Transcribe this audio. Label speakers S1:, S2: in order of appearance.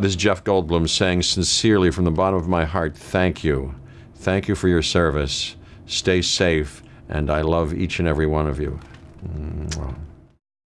S1: This is Jeff Goldblum saying sincerely from the bottom of my heart, thank you. Thank you for your service. Stay safe, and I love each and every one of you. Mm.